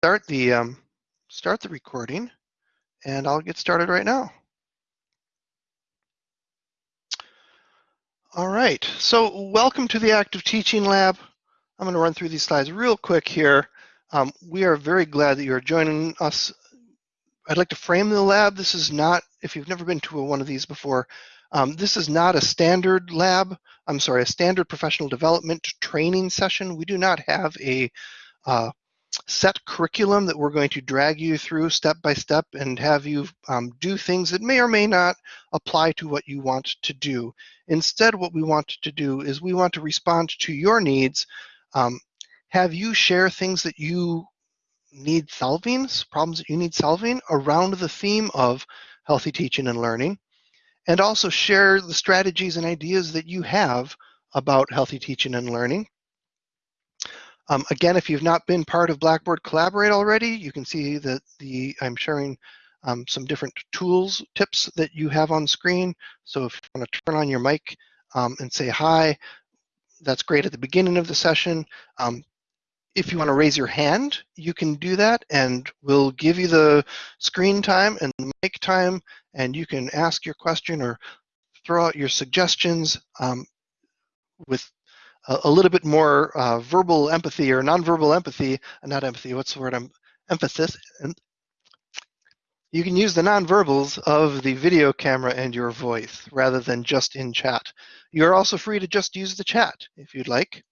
start the um, start the recording, and I'll get started right now. All right, so welcome to the Active Teaching Lab. I'm going to run through these slides real quick here. Um, we are very glad that you're joining us. I'd like to frame the lab. This is not, if you've never been to a, one of these before, um, this is not a standard lab, I'm sorry, a standard professional development training session. We do not have a uh, set curriculum that we're going to drag you through step by step and have you um, do things that may or may not apply to what you want to do. Instead, what we want to do is we want to respond to your needs, um, have you share things that you need solving, problems that you need solving around the theme of healthy teaching and learning and also share the strategies and ideas that you have about healthy teaching and learning. Um, again, if you've not been part of Blackboard Collaborate already, you can see that the I'm sharing um, some different tools, tips that you have on screen. So if you want to turn on your mic um, and say hi, that's great at the beginning of the session. Um, if you want to raise your hand, you can do that and we'll give you the screen time and the mic time and you can ask your question or throw out your suggestions um, with a, a, little bit more uh, verbal empathy or nonverbal empathy, not empathy, what's the word, I'm, emphasis. And you can use the nonverbals of the video camera and your voice rather than just in chat. You're also free to just use the chat if you'd like.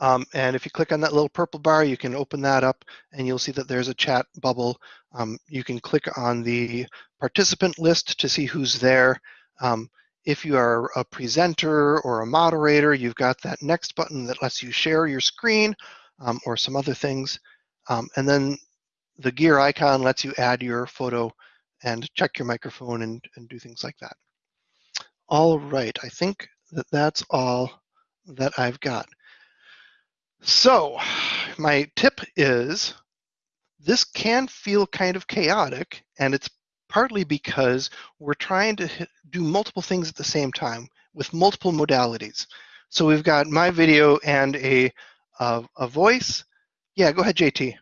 Um, and if you click on that little purple bar, you can open that up and you'll see that there's a chat bubble. Um, you can click on the participant list to see who's there. Um, if you are a presenter or a moderator, you've got that next button that lets you share your screen um, or some other things. Um, and then the gear icon lets you add your photo and check your microphone and, and do things like that. All right, I think that that's all that I've got. So my tip is this can feel kind of chaotic and it's partly because we're trying to do multiple things at the same time with multiple modalities. So we've got my video and a, a, a voice. Yeah, go ahead, JT.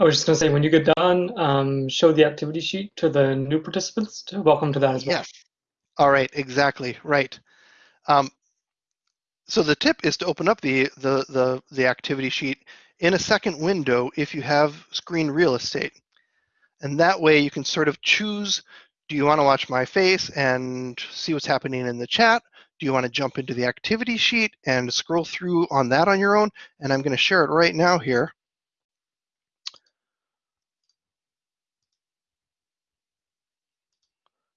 I was just going to say, when you get done, um, show the activity sheet to the new participants to welcome to that as well. Yes. All right, exactly, right. Um, so the tip is to open up the, the, the, the activity sheet in a second window if you have screen real estate. And that way you can sort of choose, do you want to watch my face and see what's happening in the chat? Do you want to jump into the activity sheet and scroll through on that on your own? And I'm going to share it right now here.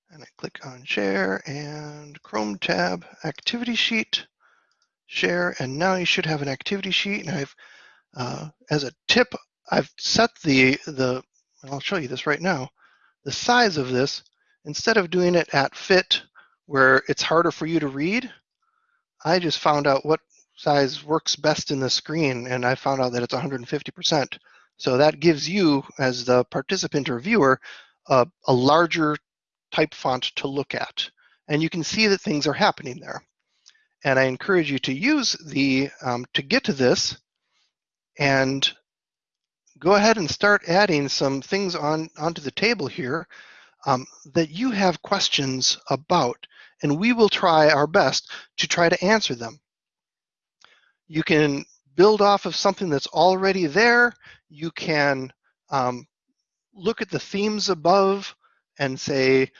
And I click on share and Chrome tab, activity sheet share, and now you should have an activity sheet. And I've, uh, as a tip, I've set the, the, I'll show you this right now, the size of this, instead of doing it at fit, where it's harder for you to read, I just found out what size works best in the screen, and I found out that it's 150%. So that gives you, as the participant or viewer, a, a larger type font to look at. And you can see that things are happening there. And I encourage you to use the, um, to get to this and go ahead and start adding some things on onto the table here um, that you have questions about, and we will try our best to try to answer them. You can build off of something that's already there. You can um, look at the themes above and say,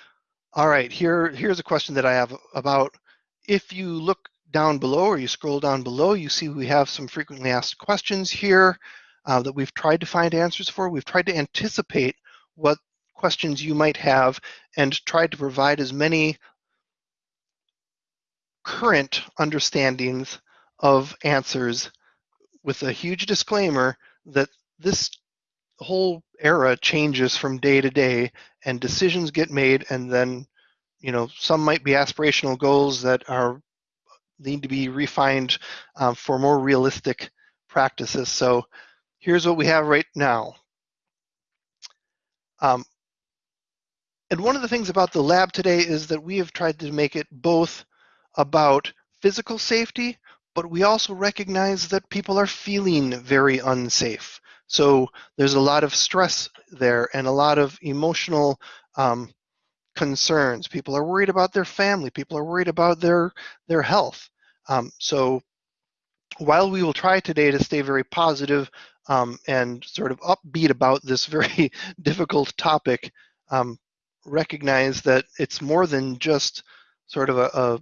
all right, here, here's a question that I have about if you look down below or you scroll down below, you see we have some frequently asked questions here uh, that we've tried to find answers for. We've tried to anticipate what questions you might have and tried to provide as many current understandings of answers with a huge disclaimer that this whole era changes from day to day and decisions get made and then you know, some might be aspirational goals that are need to be refined um, for more realistic practices. So here's what we have right now. Um, and one of the things about the lab today is that we have tried to make it both about physical safety, but we also recognize that people are feeling very unsafe. So there's a lot of stress there and a lot of emotional um, concerns. People are worried about their family. People are worried about their their health. Um, so while we will try today to stay very positive, um, and sort of upbeat about this very difficult topic, um, recognize that it's more than just sort of a, a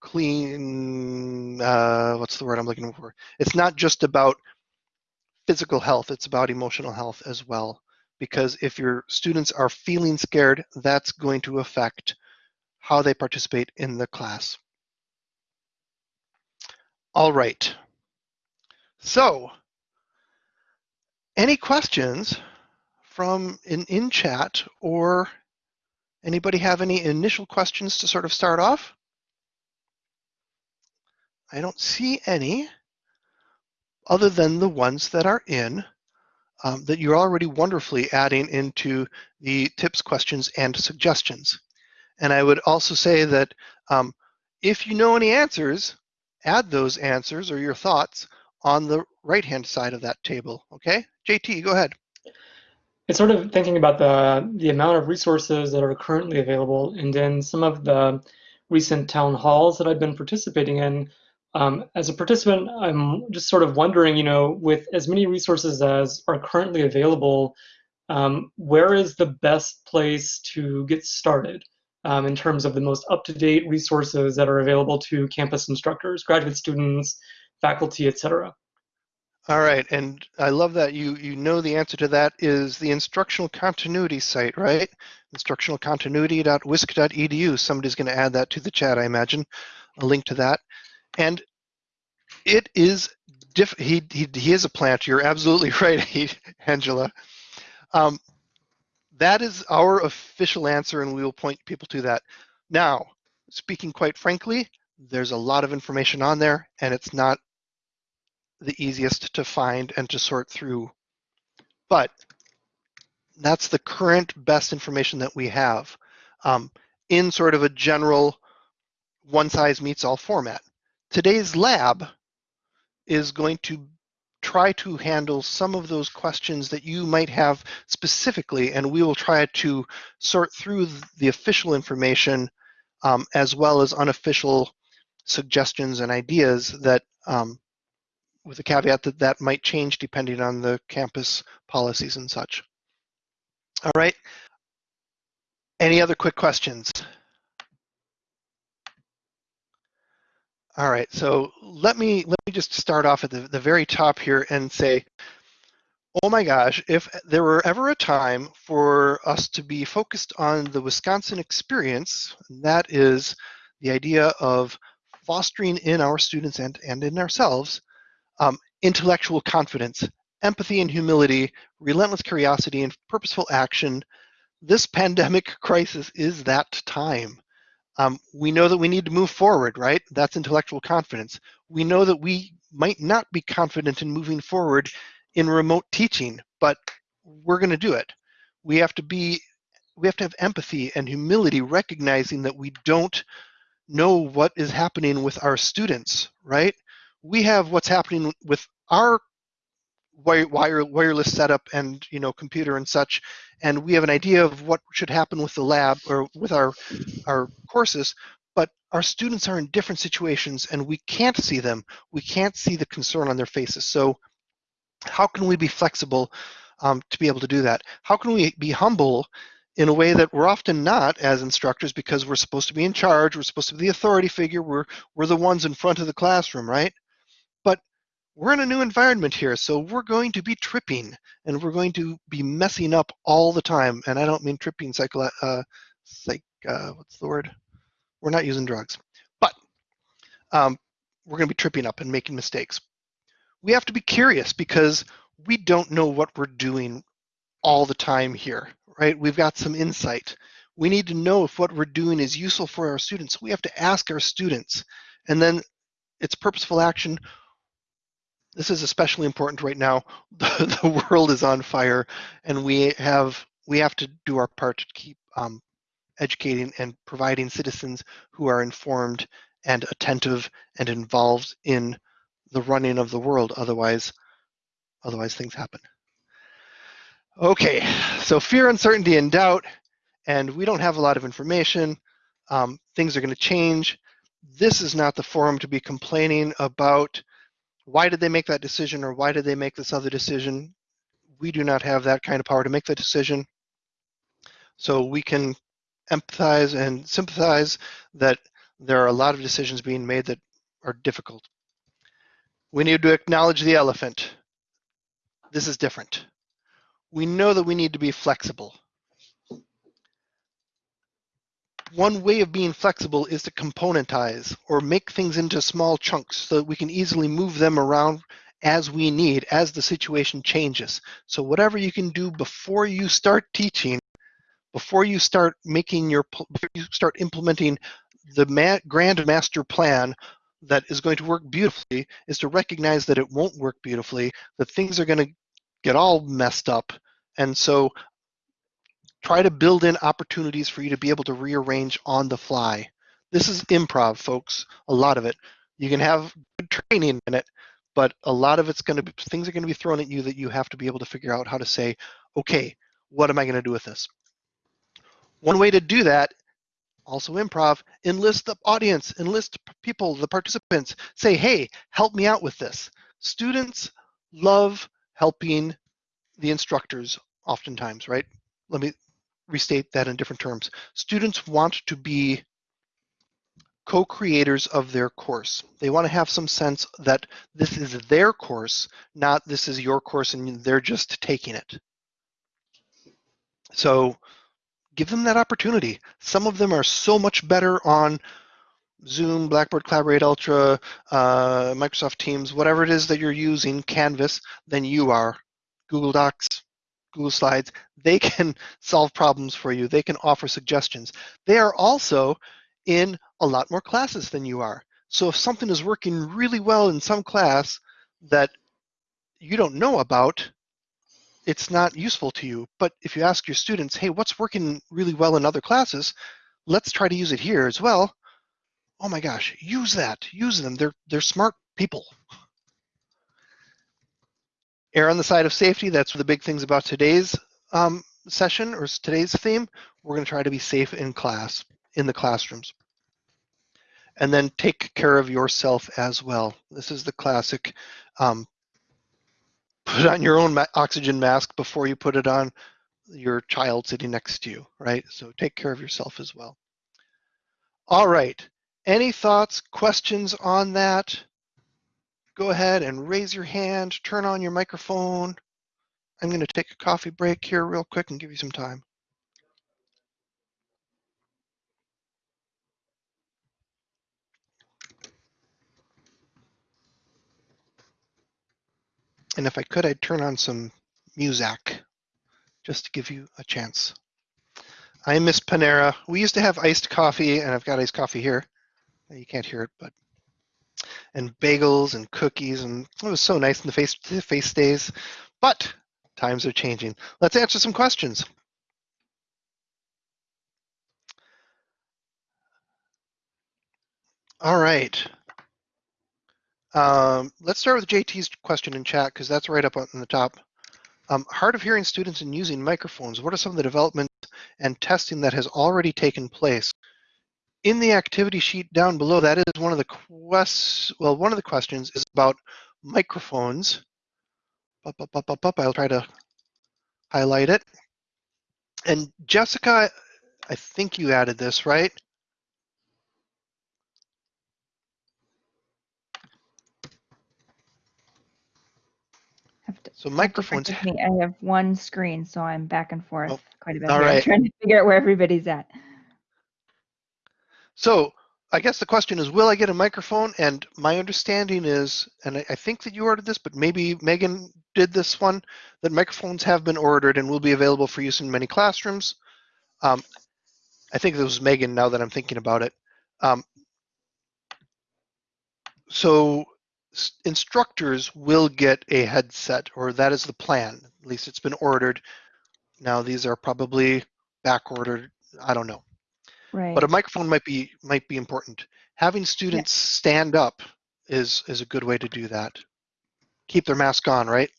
clean, uh, what's the word I'm looking for? It's not just about physical health, it's about emotional health as well. Because if your students are feeling scared, that's going to affect how they participate in the class. All right. So any questions from in, in chat or anybody have any initial questions to sort of start off? I don't see any other than the ones that are in um, that you're already wonderfully adding into the tips, questions, and suggestions. And I would also say that um, if you know any answers, add those answers or your thoughts on the right-hand side of that table, okay? JT, go ahead. It's sort of thinking about the, the amount of resources that are currently available and then some of the recent town halls that I've been participating in. Um, as a participant, I'm just sort of wondering, you know, with as many resources as are currently available, um, where is the best place to get started um, in terms of the most up-to-date resources that are available to campus instructors, graduate students, faculty, etc. All right, and I love that you you know the answer to that is the instructional continuity site, right? Instructionalcontinuity.wisc.edu. Somebody's going to add that to the chat, I imagine, a link to that. And it is diff. He he he is a plant. You're absolutely right, Angela. Um, that is our official answer, and we will point people to that. Now, speaking quite frankly, there's a lot of information on there, and it's not the easiest to find and to sort through. But that's the current best information that we have um, in sort of a general one size meets all format. Today's lab is going to try to handle some of those questions that you might have specifically, and we will try to sort through the official information um, as well as unofficial suggestions and ideas that um, with the caveat that that might change depending on the campus policies and such. All right. Any other quick questions? All right, so let me let me just start off at the, the very top here and say, oh my gosh, if there were ever a time for us to be focused on the Wisconsin experience, that is the idea of fostering in our students and, and in ourselves um, intellectual confidence, empathy and humility, relentless curiosity, and purposeful action. This pandemic crisis is that time. Um, we know that we need to move forward, right? That's intellectual confidence. We know that we might not be confident in moving forward in remote teaching, but we're going to do it. We have to be, we have to have empathy and humility, recognizing that we don't know what is happening with our students, right? We have what's happening with our wire, wire, wireless setup and you know computer and such, and we have an idea of what should happen with the lab or with our our courses. But our students are in different situations, and we can't see them. We can't see the concern on their faces. So, how can we be flexible um, to be able to do that? How can we be humble in a way that we're often not as instructors because we're supposed to be in charge, we're supposed to be the authority figure, we're, we're the ones in front of the classroom, right? We're in a new environment here, so we're going to be tripping and we're going to be messing up all the time. And I don't mean tripping psycho, uh, psych, uh, what's the word? We're not using drugs, but um, we're going to be tripping up and making mistakes. We have to be curious because we don't know what we're doing all the time here, right? We've got some insight. We need to know if what we're doing is useful for our students. We have to ask our students, and then it's purposeful action this is especially important right now. The, the world is on fire, and we have we have to do our part to keep um, educating and providing citizens who are informed and attentive and involved in the running of the world. Otherwise, Otherwise, things happen. Okay, so fear, uncertainty, and doubt, and we don't have a lot of information. Um, things are going to change. This is not the forum to be complaining about why did they make that decision or why did they make this other decision. We do not have that kind of power to make the decision. So we can empathize and sympathize that there are a lot of decisions being made that are difficult. We need to acknowledge the elephant. This is different. We know that we need to be flexible. One way of being flexible is to componentize or make things into small chunks so that we can easily move them around as we need, as the situation changes. So whatever you can do before you start teaching, before you start making your, before you start implementing the ma grand master plan that is going to work beautifully is to recognize that it won't work beautifully, that things are going to get all messed up. And so try to build in opportunities for you to be able to rearrange on the fly. This is improv, folks, a lot of it. You can have good training in it, but a lot of it's going to be, things are going to be thrown at you that you have to be able to figure out how to say, okay, what am I going to do with this? One way to do that also improv, enlist the audience, enlist people, the participants, say, hey, help me out with this. Students love helping the instructors oftentimes, right? Let me restate that in different terms. Students want to be co-creators of their course. They want to have some sense that this is their course, not this is your course and they're just taking it. So give them that opportunity. Some of them are so much better on Zoom, Blackboard Collaborate Ultra, uh, Microsoft Teams, whatever it is that you're using, Canvas, than you are. Google Docs, Google Slides, they can solve problems for you. They can offer suggestions. They are also in a lot more classes than you are. So if something is working really well in some class that you don't know about, it's not useful to you. But if you ask your students, hey, what's working really well in other classes? Let's try to use it here as well. Oh my gosh, use that, use them. They're, they're smart people. Err on the side of safety, that's the big things about today's um, session or today's theme. We're gonna try to be safe in class, in the classrooms. And then take care of yourself as well. This is the classic um, put on your own oxygen mask before you put it on your child sitting next to you, right? So take care of yourself as well. All right, any thoughts, questions on that? Go ahead and raise your hand, turn on your microphone. I'm gonna take a coffee break here real quick and give you some time. And if I could, I'd turn on some music just to give you a chance. I miss Panera. We used to have iced coffee, and I've got iced coffee here. You can't hear it, but and bagels and cookies, and it was so nice in the face face days. But times are changing. Let's answer some questions. All right. Um, let's start with JT's question in chat because that's right up on the top. Um, hard of hearing students and using microphones. What are some of the developments and testing that has already taken place? In the activity sheet down below, that is one of the quests. Well, one of the questions is about microphones. Up, up, up, up, up. I'll try to highlight it. And Jessica, I think you added this, right? To, So microphones. I have one screen, so I'm back and forth Oh, quite a bit. all here. I'm trying to figure out where everybody's at. So I guess the question is, will I get a microphone? And my understanding is, and I, think that you ordered this, but maybe Megan did this one, that microphones have been ordered and will be available for use in many classrooms. Um, I think it was Megan now that I'm thinking about it. Um, so instructors will get a headset, or that is the plan. At least it's been ordered. Now these are probably back ordered. I don't know Right. but a microphone might be might be important. Having students stand up is is a good way to do that. Keep their mask on, right?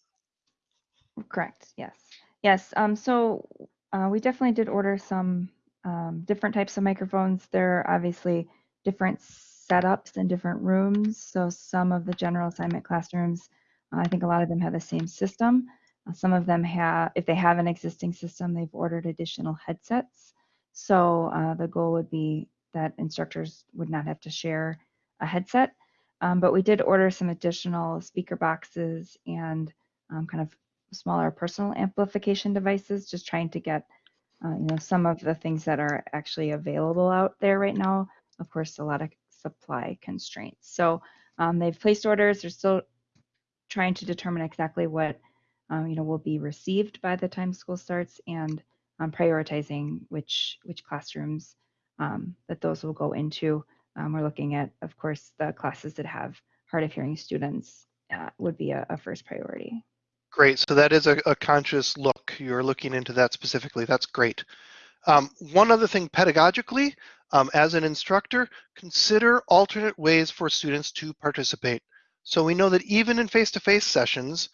Correct. Yes. Yes. Um, so uh, we definitely did order some um, different types of microphones. There are obviously different setups in different rooms. So some of the general assignment classrooms, uh, I think a lot of them have the same system. Uh, some of them have, if they have an existing system, they've ordered additional headsets. So uh, the goal would be that instructors would not have to share a headset. Um, but we did order some additional speaker boxes and um, kind of smaller personal amplification devices, just trying to get, uh, you know, some of the things that are actually available out there right now. Of course, a lot of supply constraints. So um, they've placed orders. They're still trying to determine exactly what, um, you know, will be received by the time school starts and um, prioritizing which which classrooms um, that those will go into. Um, we're looking at, of course, the classes that have hard of hearing students uh, would be a, a first priority. Great. So that is a, a conscious look. You're looking into that specifically. That's great. Um, one other thing pedagogically, um, as an instructor, consider alternate ways for students to participate. So we know that even in face-to-face sessions,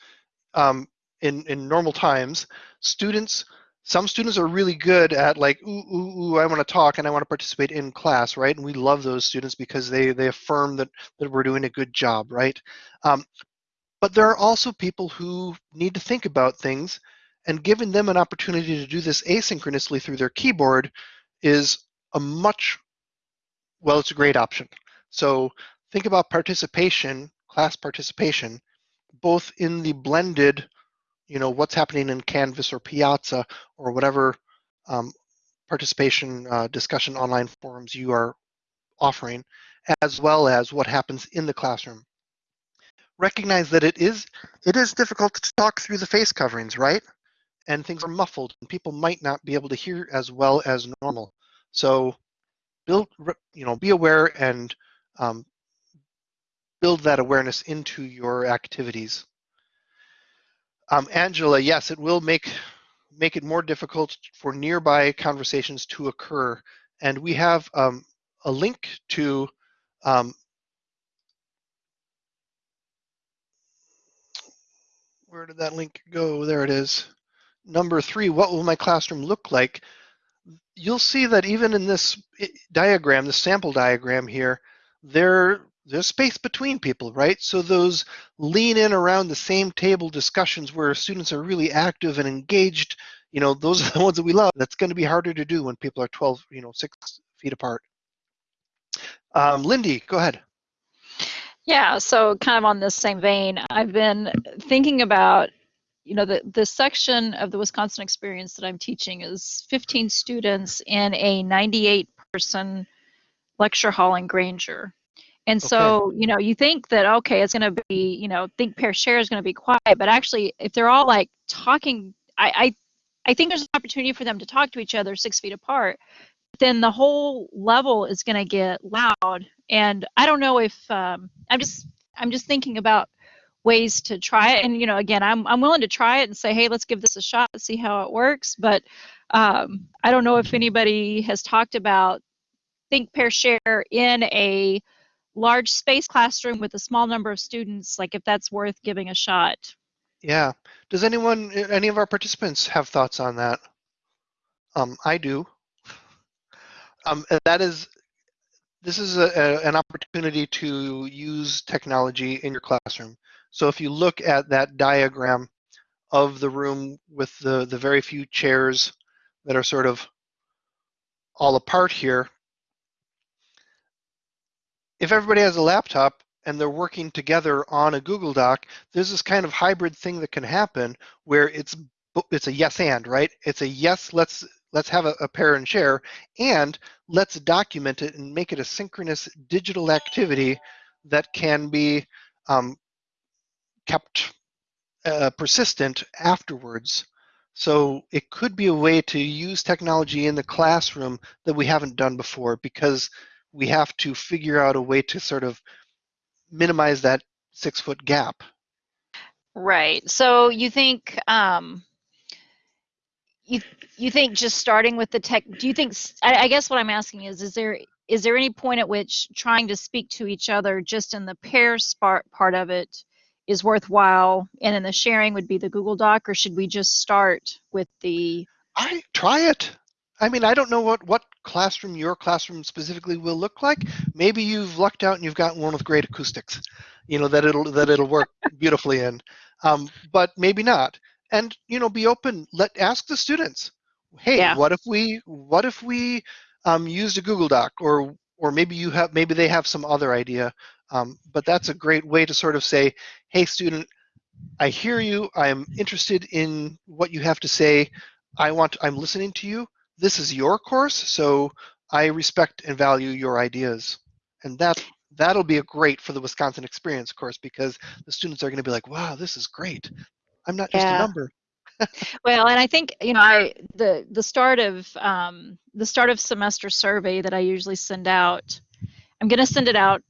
um, in, in normal times, students, some students are really good at like, ooh, ooh, ooh, I want to talk and I want to participate in class, right? And we love those students because they, they affirm that, that we're doing a good job, right? Um, but there are also people who need to think about things, and giving them an opportunity to do this asynchronously through their keyboard is a much, well, it's a great option. So think about participation, class participation, both in the blended, you know, what's happening in Canvas or Piazza or whatever um, participation uh, discussion online forums you are offering, as well as what happens in the classroom recognize that it is it is difficult to talk through the face coverings, right? And things are muffled, and people might not be able to hear as well as normal. So, build you know be aware and um, build that awareness into your activities. Um, Angela, yes, it will make make it more difficult for nearby conversations to occur, and we have um, a link to um, where did that link go? There it is. Number three, what will my classroom look like? You'll see that even in this diagram, the sample diagram here, there, there's space between people, right? So those lean in around the same table discussions where students are really active and engaged, you know, those are the ones that we love. That's going to be harder to do when people are 12, you know, six feet apart. Um, Lindy, go ahead. Yeah, so kind of on this same vein, I've been thinking about, you know, the, the section of the Wisconsin experience that I'm teaching is 15 students in a 98 person lecture hall in Grainger. And so, okay. you know, you think that, okay, it's going to be, you know, think pair share is going to be quiet, but actually, if they're all like talking, I, I, I think there's an opportunity for them to talk to each other six feet apart then the whole level is going to get loud. And I don't know if um, I'm just I'm just thinking about ways to try it. And you know, again, I'm I'm willing to try it and say, hey, let's give this a shot, see how it works. But um, I don't know if anybody has talked about think pair share in a large space classroom with a small number of students, like if that's worth giving a shot. Yeah. Does anyone, any of our participants have thoughts on that? Um, I do. Um, that is, this is a, a, an opportunity to use technology in your classroom. So if you look at that diagram of the room with the, the very few chairs that are sort of all apart here, if everybody has a laptop and they're working together on a Google Doc, there's this kind of hybrid thing that can happen where it's it's a yes and, right? It's a yes, let's let's have a, a pair and share, and let's document it and make it a synchronous digital activity that can be um, kept uh, persistent afterwards. So it could be a way to use technology in the classroom that we haven't done before because we have to figure out a way to sort of minimize that six foot gap. Right. So you think um, you you think just starting with the tech do you think I, I, guess what i'm asking is is there is there any point at which trying to speak to each other just in the pair part part of it is worthwhile and then the sharing would be the Google Doc or should we just start with the I try it. I mean, I don't know what what classroom your classroom specifically will look like. Maybe you've lucked out and you've got one with great acoustics, you know that it'll that it'll work beautifully in. Um, but maybe not. And you know, be open. Let ask the students. Hey, Yeah. what if we what if we um, used a Google Doc or or maybe you have maybe they have some other idea. Um, but that's a great way to sort of say, hey, student, I hear you. I'm interested in what you have to say. I want. I'm listening to you. This is your course, so I respect and value your ideas. And that that'll be a great for the Wisconsin Experience course because the students are going to be like, wow, this is great. I'm not just Yeah. a number. Well, and I think you know, I the the start of um, the start of semester survey that I usually send out. I'm going to send it out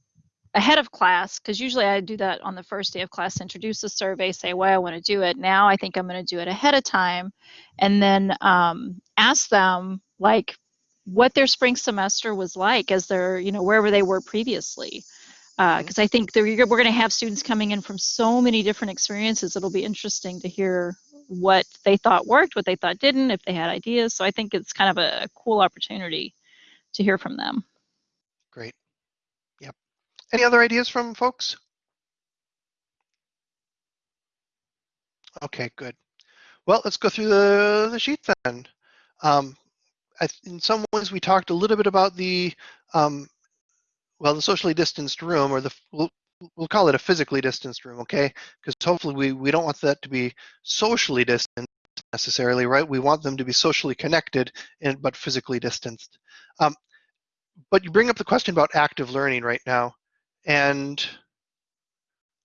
ahead of class because usually I do that on the first day of class. Introduce the survey, say why I want to do it. Now I think I'm going to do it ahead of time, and then um, ask them like what their spring semester was like as their you know wherever they were previously because I think we're going to have students coming in from so many different experiences. It'll be interesting to hear what they thought worked, what they thought didn't, if they had ideas. So I think it's kind of a cool opportunity to hear from them. Great. Any other ideas from folks? Okay, good. Well, let's go through the, the sheet then. Um, I, in some ways, we talked a little bit about the, um, well, the socially distanced room, or the we'll, we'll call it a physically distanced room, okay? Because hopefully we, we don't want that to be socially distanced necessarily, right? We want them to be socially connected, and, but physically distanced. Um, but you bring up the question about active learning right now, and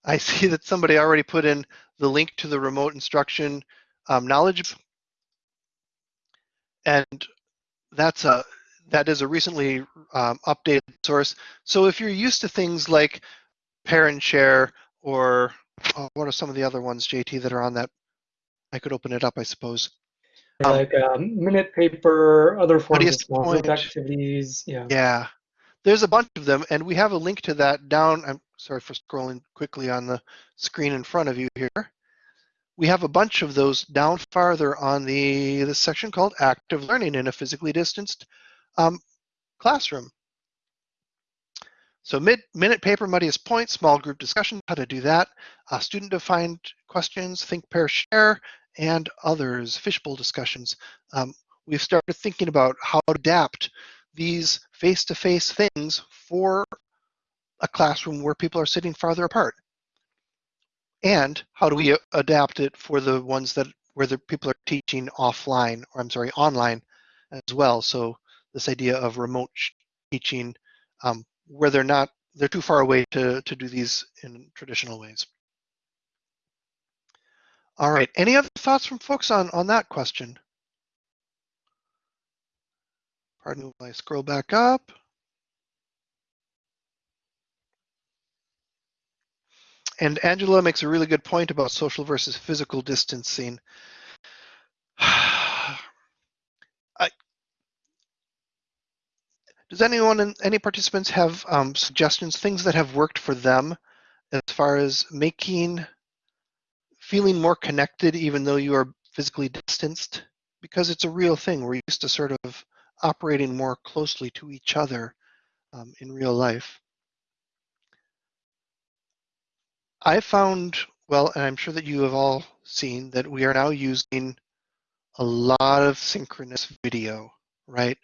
I see that somebody already put in the link to the remote instruction um, knowledge, and that's a that is a recently um, updated source. So if you're used to things like parent share or oh, what are some of the other ones, JT, that are on that? I could open it up, I suppose. Um, like um, minute paper, other forms of Funniest small group point. activities. Yeah. Yeah, there's a bunch of them, and we have a link to that down. I'm sorry for scrolling quickly on the screen in front of you here. We have a bunch of those down farther on the this section called active learning in a physically distanced um, classroom. So mid, minute paper, muddiest point, small group discussion, how to do that, uh, student defined questions, think, pair, share, and others, fishbowl discussions. Um, we've started thinking about how to adapt these face-to-face things for a classroom where people are sitting farther apart. And how do we adapt it for the ones that where the people are teaching offline, or I'm sorry, online as well. So this idea of remote teaching um, where they're not, they're too far away to, to do these in traditional ways. All right, any other thoughts from folks on, on that question? Pardon me while I scroll back up. And Angela makes a really good point about social versus physical distancing. I, does anyone, any participants have um, suggestions, things that have worked for them as far as making, feeling more connected even though you are physically distanced? Because it's a real thing. We're used to sort of operating more closely to each other um, in real life. I found, well, and I'm sure that you have all seen that we are now using a lot of synchronous video, right?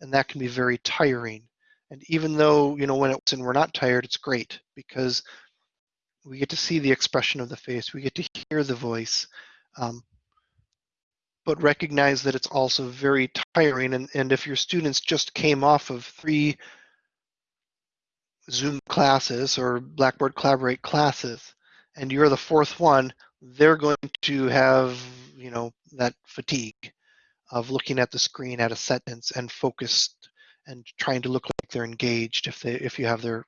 And that can be very tiring. And even though, you know, when it's and we're not tired, it's great because we get to see the expression of the face, we get to hear the voice, um, but recognize that it's also very tiring. And, and if your students just came off of three Zoom classes or Blackboard Collaborate classes, and you're the fourth one, they're going to have, you know, that fatigue of looking at the screen at a sentence and focused and trying to look like they're engaged if they if you have their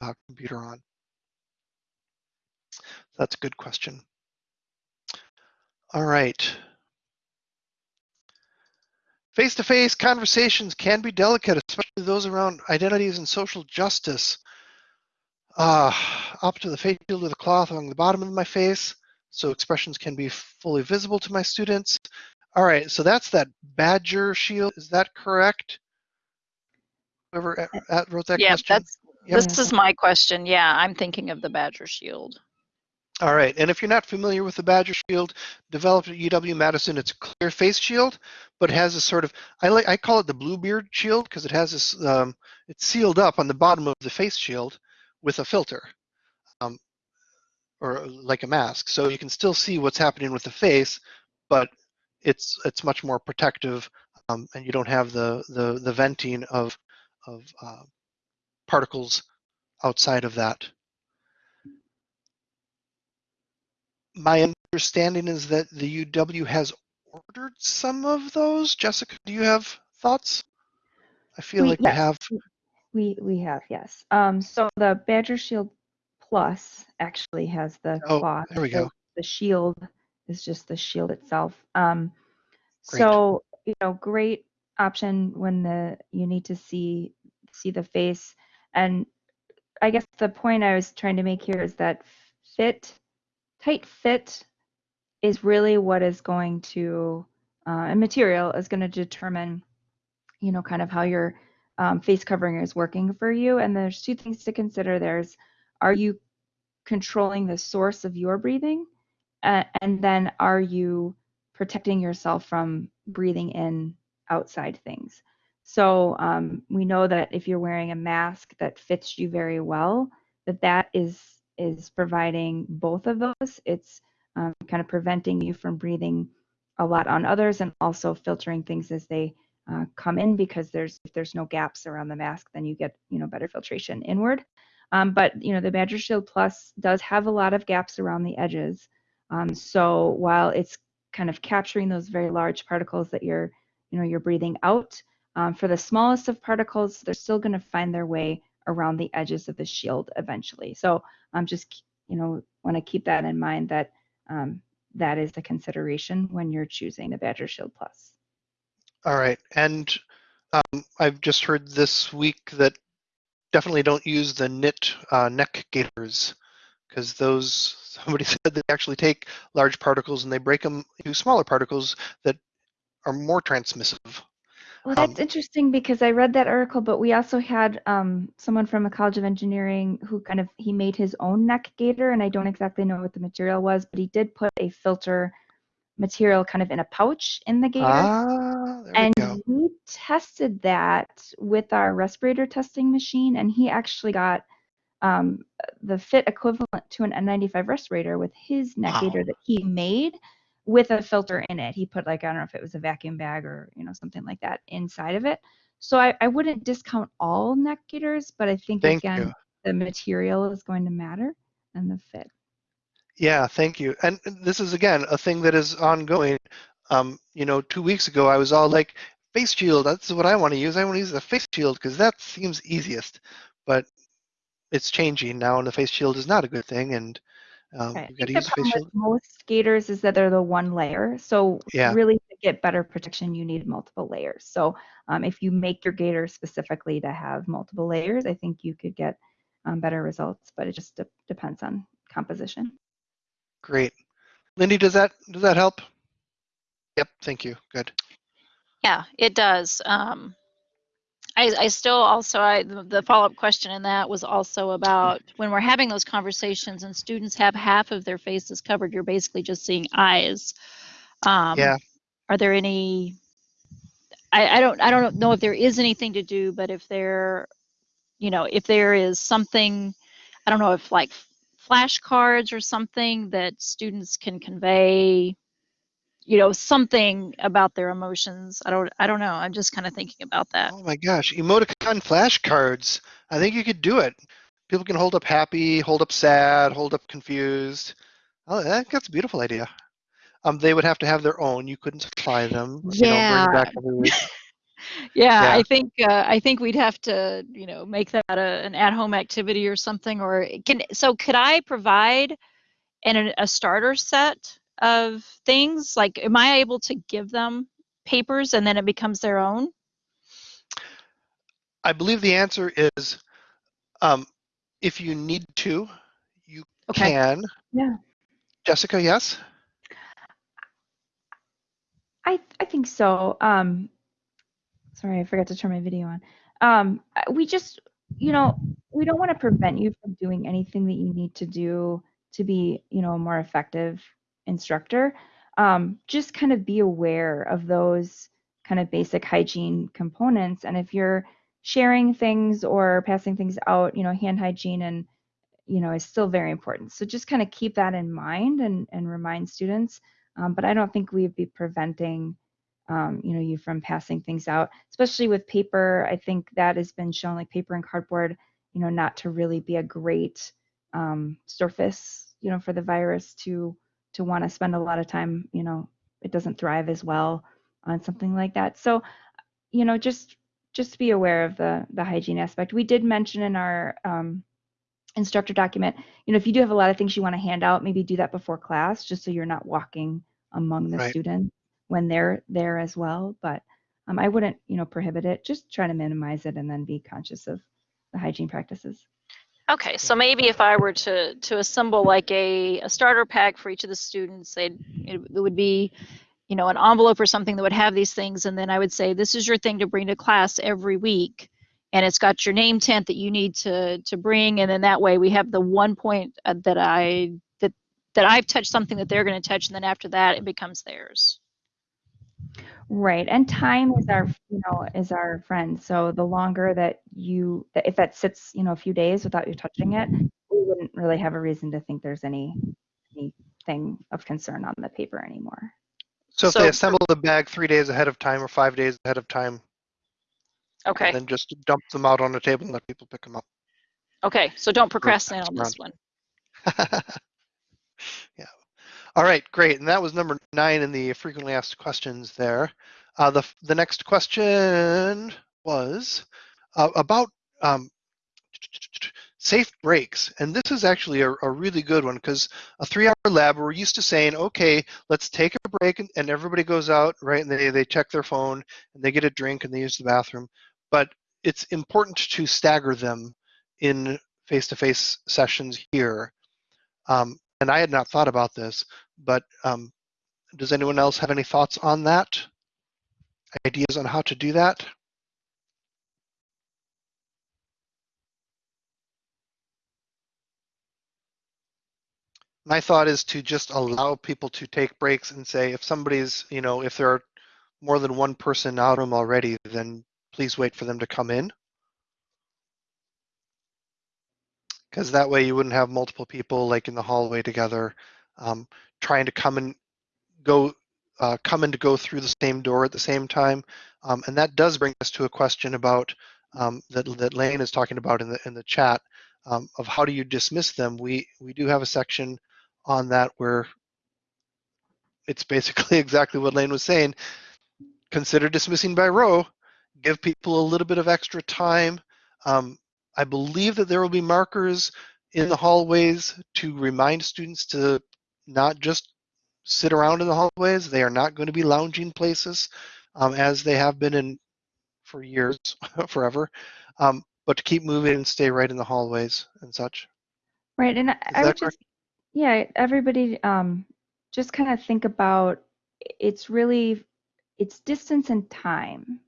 uh, computer on. That's a good question. All right. Face-to-face conversations can be delicate, especially those around identities and social justice. uh, up to the face shield with a cloth along the bottom of my face so expressions can be fully visible to my students. All right, so that's that Badger shield. Is that correct? Whoever wrote that Yeah, question? that's, Yep. this is my question. Yeah, I'm thinking of the Badger Shield. All right, and if you're not familiar with the Badger Shield, developed at UW-Madison, it's a clear face shield, but it has a sort of, I like, I call it the Bluebeard shield because it has this, um, it's sealed up on the bottom of the face shield with a filter, um, or like a mask, so you can still see what's happening with the face, but it's it's much more protective, um, and you don't have the the the venting of of uh, particles outside of that. My understanding is that the UW has ordered some of those. Jessica, do you have thoughts? I feel We- like we have. We we have yes. Um, so the Badger Shield Plus actually has the Oh, cloth. there we the- go. The shield is just the shield itself. Um, Great. so you know, great option when the you need to see see the face. And I guess the point I was trying to make here is that fit, tight fit, is really what is going to uh, and material is going to determine, you know, kind of how your um, face covering is working for you. And there's two things to consider. There's, are you controlling the source of your breathing? Uh, and then are you protecting yourself from breathing in outside things? So um, we know that if you're wearing a mask that fits you very well, that that is is providing both of those. It's um, kind of preventing you from breathing a lot on others and also filtering things as they uh, come in because there's if there's no gaps around the mask, then you get you know better filtration inward. Um, but you know the Badger Shield Plus does have a lot of gaps around the edges. Um, so while it's kind of capturing those very large particles that you're you know you're breathing out, um, for the smallest of particles, they're still going to find their way around the edges of the shield eventually. So I'm just you know want to keep that in mind that um, that is the consideration when you're choosing the Badger Shield Plus. All right, and um, I've just heard this week that definitely don't use the knit uh, neck gaiters because those somebody said they actually take large particles and they break them into smaller particles that are more transmissive. Well, Um, that's interesting because I read that article, but we also had um, someone from a College of Engineering who kind of he made his own neck gaiter, and I don't exactly know what the material was, but he did put a filter material kind of in a pouch in the gaiter. Ah, and we we tested that with our respirator testing machine, and he actually got um, the fit equivalent to an N95 respirator with his neck Wow. gaiter that he made with a filter in it. He put like I don't know if it was a vacuum bag or you know something like that inside of it. So I, I wouldn't discount all neck gaiters, but I think Thank again you. the material is going to matter and the fit. Yeah, thank you. And this is again a thing that is ongoing. Um, you know, two weeks ago I was all like, face shield, that's what I want to use. I want to use the face shield because that seems easiest. But it's changing now, and the face shield is not a good thing. And um, Right. I think the the problem shield. with most gaiters is that they're the one layer. So Yeah. really to get better protection, you need multiple layers. So um, if you make your gaiter specifically to have multiple layers, I think you could get um, better results, but it just de- depends on composition. Great. Lindy, does that does that help? Yep, thank you. Good. Yeah, it does. Um, I, I still also, I, the follow-up question in that was also about when we're having those conversations and students have half of their faces covered, you're basically just seeing eyes. Um, Yeah. Are there any, I, I don't, I don't know if there is anything to do, but if there, you know, if there is something, I don't know if like flashcards or something that students can convey, you know, something about their emotions. I don't, I don't know. I'm just kind of thinking about that. Oh my gosh, emoticon flashcards. I think you could do it. People can hold up happy, hold up sad, hold up confused. Oh, that's a beautiful idea. Um, they would have to have their own. You couldn't supply them. You know, Yeah. every week. Yeah, Yeah. I think uh, I think we'd have to, you know, make that a, an at-home activity or something. Or can so could I provide an a starter set of things? Like, am I able to give them papers and then it becomes their own? I believe the answer is um, if you need to, you Okay. can. Yeah. Jessica, yes? I I think so. Um, sorry, I forgot to turn my video on. Um, we just, you know, we don't want to prevent you from doing anything that you need to do to be, you know, a more effective instructor. Um, just kind of be aware of those kind of basic hygiene components. And if you're sharing things or passing things out, you know, hand hygiene and you know is still very important. So just kind of keep that in mind and and remind students. Um, but I don't think we'd be preventing um, you know you from passing things out, especially with paper. I think that has been shown like paper and cardboard, you know, not to really be a great um, surface, you know, for the virus to to want to spend a lot of time. You know, it doesn't thrive as well on something like that. So, you know, just just be aware of the the hygiene aspect. We did mention in our um, instructor document, you know, if you do have a lot of things you want to hand out, maybe do that before class, just so you're not walking among the Right. students when they're there as well. But um, I wouldn't, you know, prohibit it. Just try to minimize it and then be conscious of the hygiene practices. Okay, so maybe if I were to to assemble like a, a starter pack for each of the students, they'd it, it would be, you know, an envelope or something that would have these things, and then I would say, this is your thing to bring to class every week, and it's got your name tent that you need to to bring, and then that way we have the one point uh, that I that that I've touched something that they're going to touch, and then after that it becomes theirs. Right. And time is our, you know, is our friend. So the longer that you, that if that sits, you know, a few days without you touching it, we wouldn't really have a reason to think there's any anything of concern on the paper anymore. So if So- they assemble the bag three days ahead of time or five days ahead of time, Okay. then just dump them out on the table and let people pick them up. Okay. So don't procrastinate on this one. yeah. All right, great. And that was number nine in the frequently asked questions there. Uh, the, the next question was uh, about um, safe breaks. And this is actually a, a really good one because a three hour lab, we're used to saying, okay, let's take a break and, and everybody goes out, right? And they, they check their phone and they get a drink and they use the bathroom. But it's important to stagger them in face-to-face sessions here. Um, and I had not thought about this, but um, does anyone else have any thoughts on that? Ideas on how to do that? My thought is to just allow people to take breaks and say if somebody's, you know, if there are more than one person out of them already, then please wait for them to come in. Because that way you wouldn't have multiple people like in the hallway together um, trying to come and go, uh, come and to go through the same door at the same time. Um, and that does bring us to a question about um, that, that Lane is talking about in the in the chat um, of how do you dismiss them. We we do have a section on that where it's basically exactly what Lane was saying. Consider dismissing by row. Give people a little bit of extra time. Um, I believe that there will be markers in the hallways to remind students to not just sit around in the hallways. They are not going to be lounging places um, as they have been in for years, forever, um, but to keep moving and stay right in the hallways and such. Right. And I, I would just, yeah, everybody um, just kind of think about it's really, it's distance and time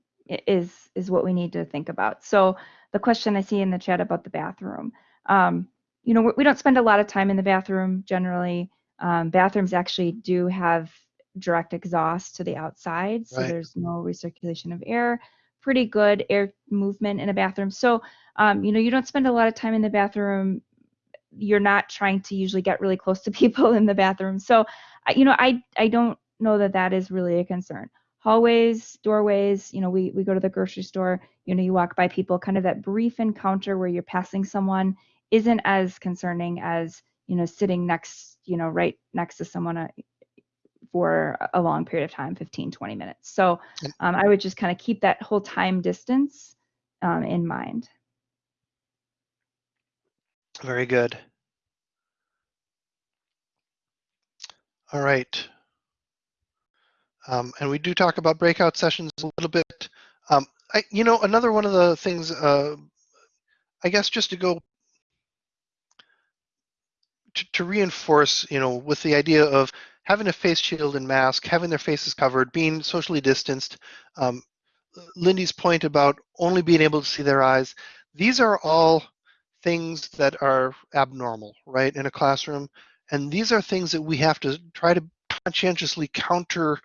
is is what we need to think about. So the question I see in the chat about the bathroom, um, you know, we don't spend a lot of time in the bathroom generally. Um, bathrooms actually do have direct exhaust to the outside, so Right. there's no recirculation of air. Pretty good air movement in a bathroom. So, um, you know, you don't spend a lot of time in the bathroom. You're not trying to usually get really close to people in the bathroom. So, you know, I I don't know that that is really a concern. Hallways, doorways, you know, we we go to the grocery store. You know, you walk by people. Kind of that brief encounter where you're passing someone isn't as concerning as you know sitting next, you know, right next to someone uh, for a long period of time 15 20 minutes so um, i would just kind of keep that whole time distance um, in mind Very good. All right. Um, and we do talk about breakout sessions a little bit. Um, I, you know, another one of the things, uh, I guess, just to go to, reinforce, you know, with the idea of having a face shield and mask, having their faces covered, being socially distanced, um, Lindy's point about only being able to see their eyes, these are all things that are abnormal, right, in a classroom. And these are things that we have to try to conscientiously counter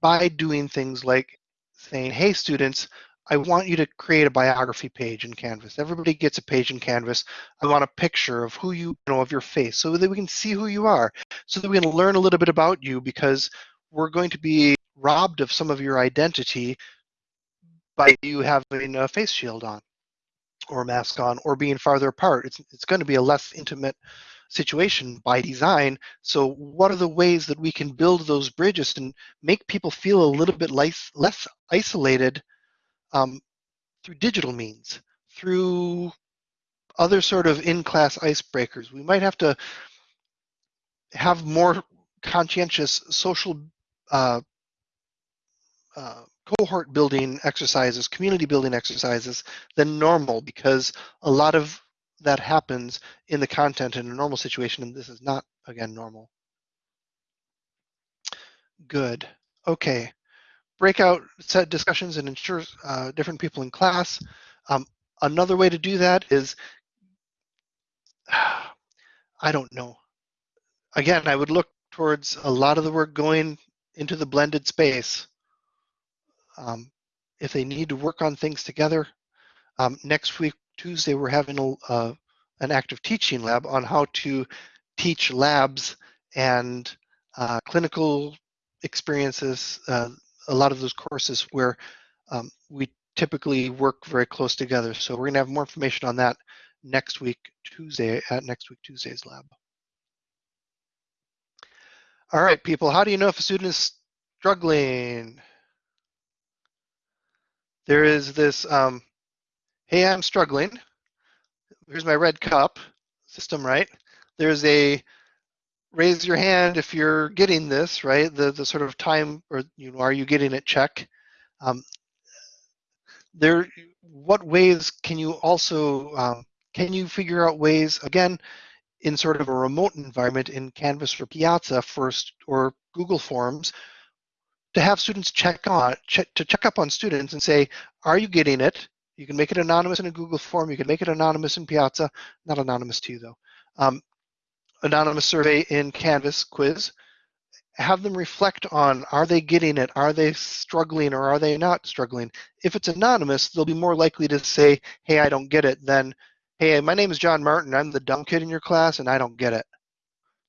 by doing things like saying, hey, students, I want you to create a biography page in Canvas. Everybody gets a page in Canvas. I want a picture of who you, you know, of your face so that we can see who you are, so that we can learn a little bit about you because we're going to be robbed of some of your identity by you having a face shield on or a mask on or being farther apart. It's, it's going to be a less intimate situation by design. So what are the ways that we can build those bridges and make people feel a little bit less, less isolated um, through digital means, through other sort of in-class icebreakers. We might have to have more conscientious social uh, uh, cohort building exercises, community building exercises than normal because a lot of that happens in the content in a normal situation and this is not, again, normal. Good. Okay. Breakout set discussions and ensure uh, different people in class. Um, another way to do that is, I don't know. Again, I would look towards a lot of the work going into the blended space um, if they need to work on things together. Um, next week, Tuesday, we're having a, uh, an active teaching lab on how to teach labs and uh, clinical experiences, uh, a lot of those courses where um, we typically work very close together. So we're gonna have more information on that next week, Tuesday, at next week Tuesday's lab. All right, people, how do you know if a student is struggling? there is this, um, hey, I'm struggling. Here's my red cup system, right? There's a raise your hand if you're getting this, right? The the sort of time or you know, are you getting it check? Um, there, what ways can you also um, can you figure out ways again in sort of a remote environment in Canvas or Piazza first or Google Forms to have students check on check, to check up on students and say, are you getting it? You can make it anonymous in a Google form. You can make it anonymous in Piazza, not anonymous to you though. Um, anonymous survey in Canvas quiz. Have them reflect on, are they getting it? Are they struggling or are they not struggling? If it's anonymous, they'll be more likely to say, hey, I don't get it than, hey, my name is John Martin. I'm the dumb kid in your class and I don't get it.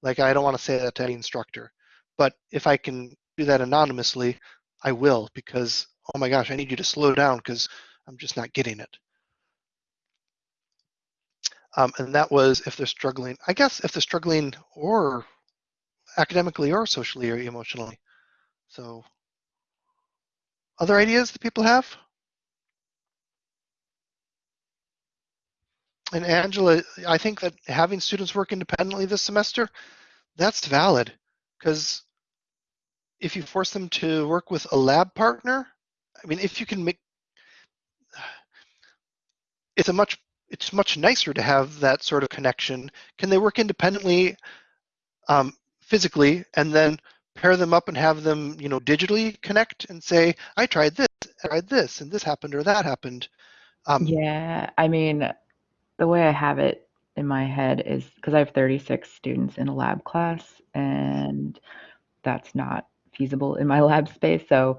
Like, I don't want to say that to any instructor. But if I can do that anonymously, I will because, oh my gosh, I need you to slow down because I'm just not getting it. Um, and that was if they're struggling, I guess if they're struggling or academically or socially or emotionally. So other ideas that people have? And Angela, I think that having students work independently this semester, that's valid because if you force them to work with a lab partner, I mean, if you can make, it's a much, it's much nicer to have that sort of connection. Can they work independently, um, physically, and then pair them up and have them, you know, digitally connect and say, I tried this, I tried this, and this happened or that happened. Um, yeah, I mean, the way I have it in my head is because I have 36 students in a lab class, and that's not feasible in my lab space. So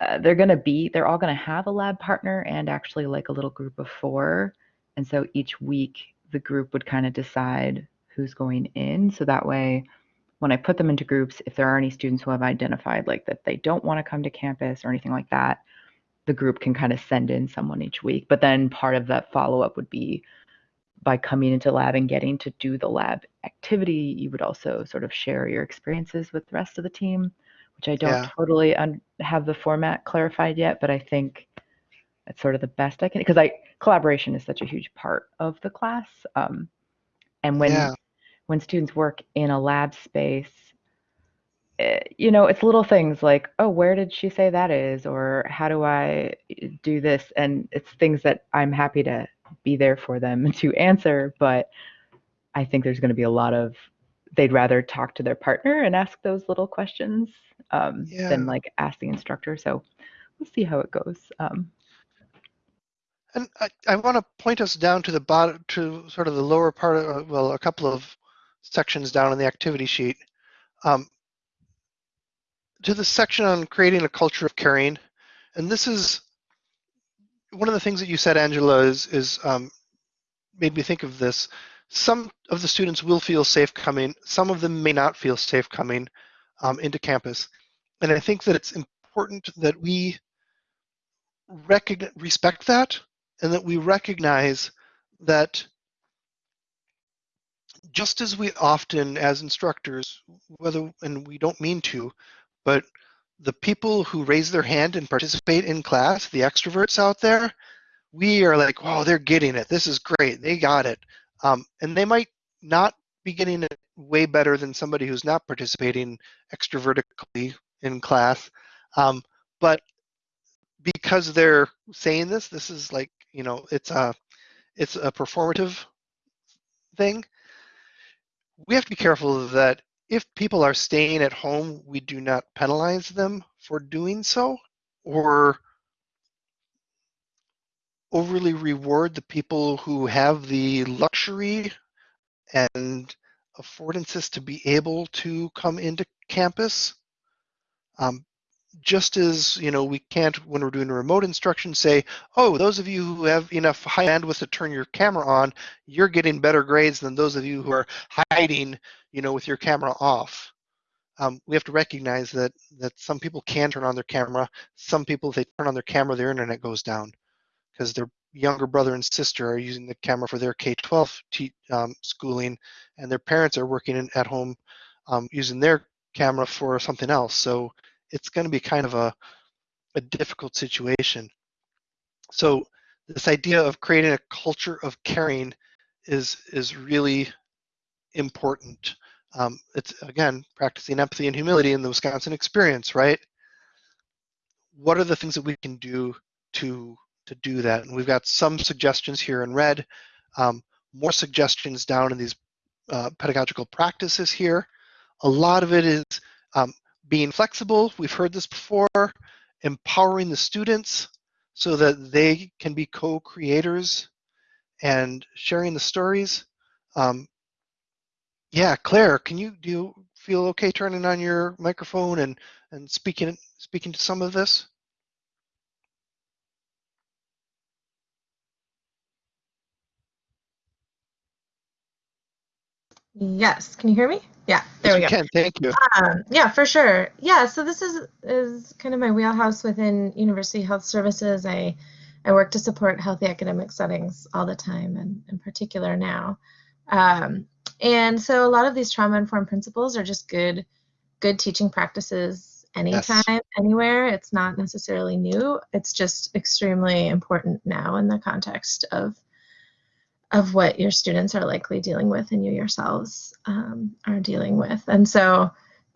uh, they're going to be, they're all going to have a lab partner and actually like a little group of four. And so each week the group would kind of decide who's going in. So that way, when I put them into groups, if there are any students who have identified like that they don't want to come to campus or anything like that, the group can kind of send in someone each week. But then part of that follow up would be by coming into lab and getting to do the lab activity, you would also sort of share your experiences with the rest of the team which I don't Yeah. totally un- have the format clarified yet, but I think it's sort of the best I can because I collaboration is such a huge part of the class. Um, and when Yeah. when students work in a lab space, eh, you know, it's little things like, oh, where did she say that is, or how do I do this? And it's things that I'm happy to be there for them to answer, but I think there's going to be a lot of they'd rather talk to their partner and ask those little questions um, Yeah. than like ask the instructor. So we'll see how it goes. Um, And I, I want to point us down to the bottom, to sort of the lower part of, well, a couple of sections down in the activity sheet. Um, to the section on creating a culture of caring. And this is one of the things that you said, Angela, is, is um, made me think of this. Some of the students will feel safe coming, some of them may not feel safe coming um, into campus. And I think that it's important that we respect that and that we recognize that just as we often as instructors whether and we don't mean to but the people who raise their hand and participate in class the extroverts out there we are like wow they're getting it. This is great. They got it. Um, and they might not be getting it way better than somebody who's not participating extrovertically in class. Um, but because they're saying this this is like you know it's a it's a performative thing. We have to be careful that if people are staying at home we do not penalize them for doing so or overly reward the people who have the luxury and affordances to be able to come into campus. Um, just as you know we can't when we're doing remote instruction say oh those of you who have enough high bandwidth to turn your camera on you're getting better grades than those of you who are hiding you know with your camera off. Um, we have to recognize that that some people can turn on their camera some people if they turn on their camera their internet goes down because their younger brother and sister are using the camera for their k-12 te- um, schooling and their parents are working in, at home um, using their camera for something else. So it's going to be kind of a, a difficult situation. So this idea of creating a culture of caring is is really important. Um, it's again practicing empathy and humility in the Wisconsin experience, right? What are the things that we can do to to do that? And we've got some suggestions here in red, um, more suggestions down in these uh, pedagogical practices here. A lot of it is um, being flexible, we've heard this before, empowering the students so that they can be co-creators and sharing the stories. Um, yeah, Claire, can you do you feel okay turning on your microphone and and speaking speaking to some of this? Yes, can you hear me? Yeah, there yes, we go. Can. Thank you. Um, yeah, for sure. Yeah, so this is is kind of my wheelhouse within University Health Services. I I work to support healthy academic settings all the time, and in particular now. Um, and so a lot of these trauma-informed principles are just good good teaching practices anytime, Yes. anywhere. It's not necessarily new. It's just extremely important now in the context of of what your students are likely dealing with and you yourselves um, are dealing with. And so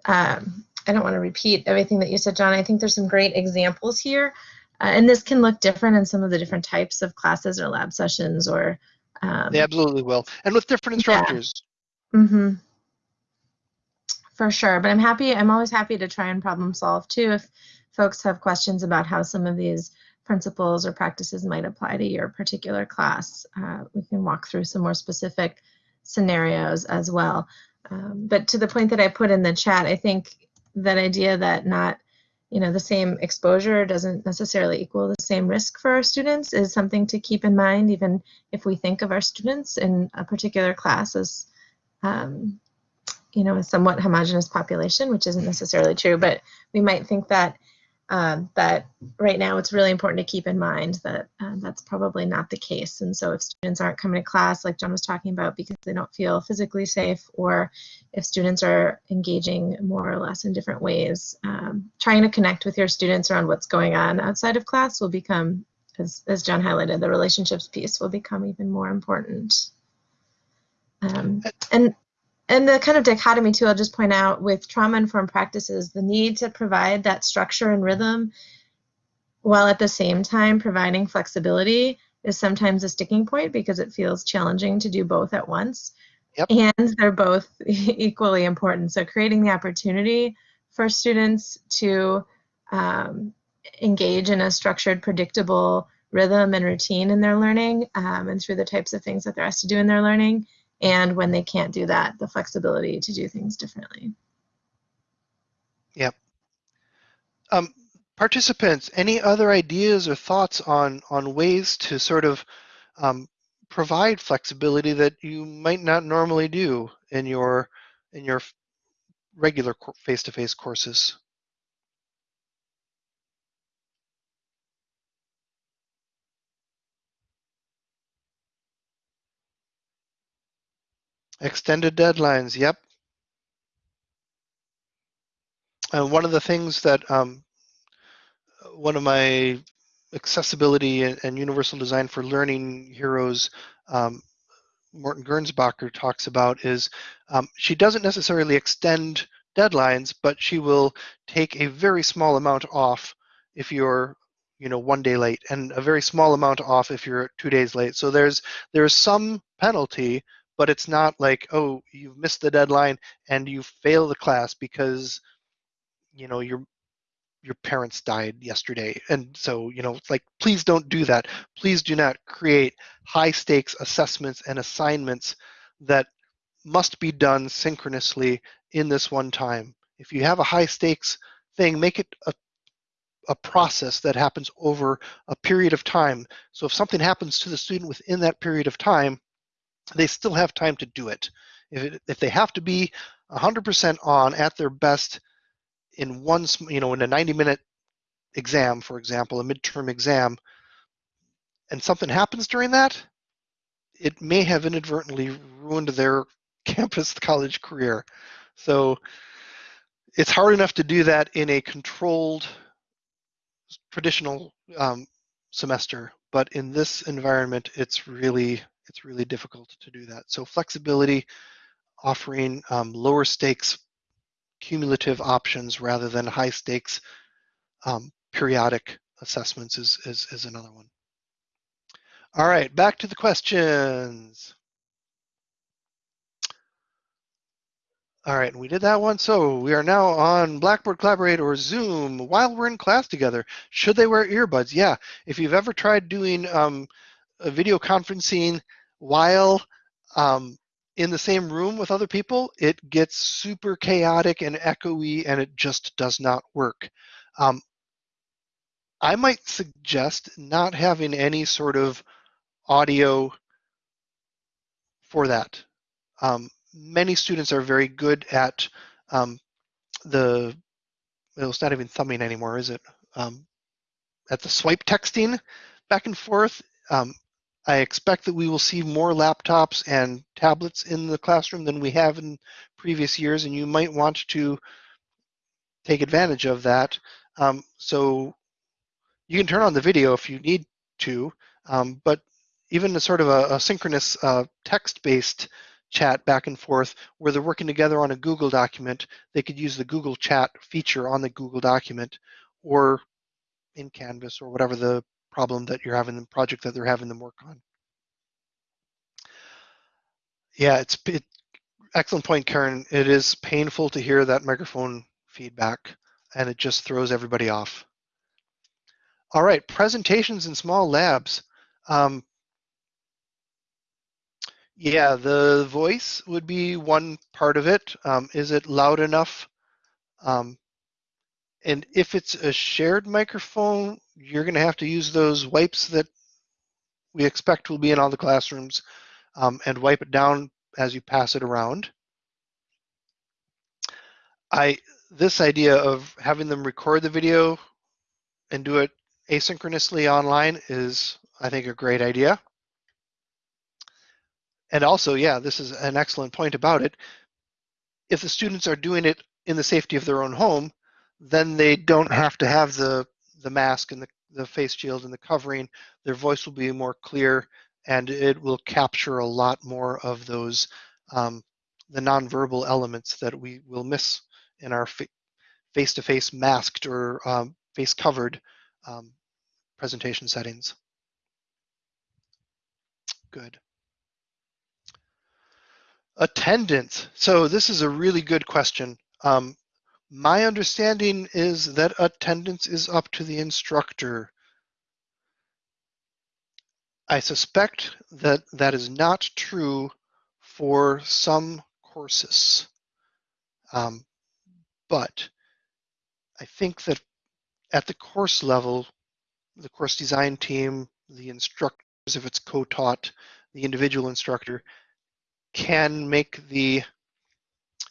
um, I don't want to repeat everything that you said, John. I think there's some great examples here. Uh, and this can look different in some of the different types of classes or lab sessions or. Um, They absolutely will, and with different Yeah. instructors. hmm For sure. But I'm happy, I'm always happy to try and problem solve too if folks have questions about how some of these principles or practices might apply to your particular class. Uh, we can walk through some more specific scenarios as well. Um, but to the point that I put in the chat, I think that idea that not, you know, the same exposure doesn't necessarily equal the same risk for our students is something to keep in mind, even if we think of our students in a particular class as um, you know, a somewhat homogenous population, which isn't necessarily true, but we might think that um, that right now it's really important to keep in mind that uh, that's probably not the case. And so if students aren't coming to class, like John was talking about, because they don't feel physically safe, or if students are engaging more or less in different ways, um, trying to connect with your students around what's going on outside of class will become, as, as John highlighted, the relationships piece will become even more important. Um, and and the kind of dichotomy too, I'll just point out with trauma-informed practices, the need to provide that structure and rhythm while at the same time providing flexibility is sometimes a sticking point because it feels challenging to do both at once. Yep. and they're both equally important. So creating the opportunity for students to um, engage in a structured, predictable rhythm and routine in their learning um, and through the types of things that they're asked to do in their learning. And when they can't do that, the flexibility to do things differently. Yep. Um, participants, any other ideas or thoughts on on ways to sort of um, provide flexibility that you might not normally do in your in your regular face-to-face courses? Extended deadlines, yep. And one of the things that um, one of my accessibility and, and, universal design for learning heroes, um, Morton Gernsbacher talks about is um, she doesn't necessarily extend deadlines, but she will take a very small amount off if you're you know one day late and a very small amount off if you're two days late so there's there's some penalty but it's not like oh you've missed the deadline and you fail the class because you know your your parents died yesterday. And so you know like please don't do that. Please do not create high stakes assessments and assignments that must be done synchronously in this one time. If you have a high stakes thing make it a a process that happens over a period of time. So if something happens to the student within that period of time, they still have time to do it. If, it, if they have to be 100% on at their best in one, you know, in a 90 minute exam, for example, a midterm exam, and something happens during that, it may have inadvertently ruined their campus college career. So it's hard enough to do that in a controlled traditional um, semester, but in this environment, it's really it's really difficult to do that. So flexibility, offering um, lower stakes cumulative options rather than high stakes um, periodic assessments is, is, is another one. All right, back to the questions. All right, we did that one. So we are now on Blackboard Collaborate or Zoom while we're in class together. Should they wear earbuds? Yeah. If you've ever tried doing um, video conferencing while um, in the same room with other people, it gets super chaotic and echoey and it just does not work. Um, I might suggest not having any sort of audio for that. Um, many students are very good at um, the, well, it's not even thumbing anymore, is it? Um, at the swipe texting back and forth. I expect that we will see more laptops and tablets in the classroom than we have in previous years, and you might want to take advantage of that. Um, so you can turn on the video if you need to, um, but even a sort of a, a synchronous uh, text-based chat back and forth where they're working together on a Google document, they could use the Google Chat feature on the Google document or in Canvas or whatever the problem that you're having, the project that they're having them work on. Yeah, it's it, excellent point, Karen. It is painful to hear that microphone feedback and it just throws everybody off. All right, presentations in small labs. Um, yeah, the voice would be one part of it. Um, is it loud enough? Um, and if it's a shared microphone, you're going to have to use those wipes that we expect will be in all the classrooms um, and wipe it down as you pass it around. I this idea of having them record the video and do it asynchronously online is, I think, a great idea. And also, yeah, this is an excellent point about it. If the students are doing it in the safety of their own home, then they don't have to have the, the mask and the, the face shield and the covering. Their voice will be more clear and it will capture a lot more of those, um, the nonverbal elements that we will miss in our face-to-face masked or um, face covered um, presentation settings. Good. Attendance. So this is a really good question. Um, my understanding is that attendance is up to the instructor. I suspect that that is not true for some courses. Um, but I think that at the course level, the course design team, the instructors, if it's co-taught, the individual instructor can make the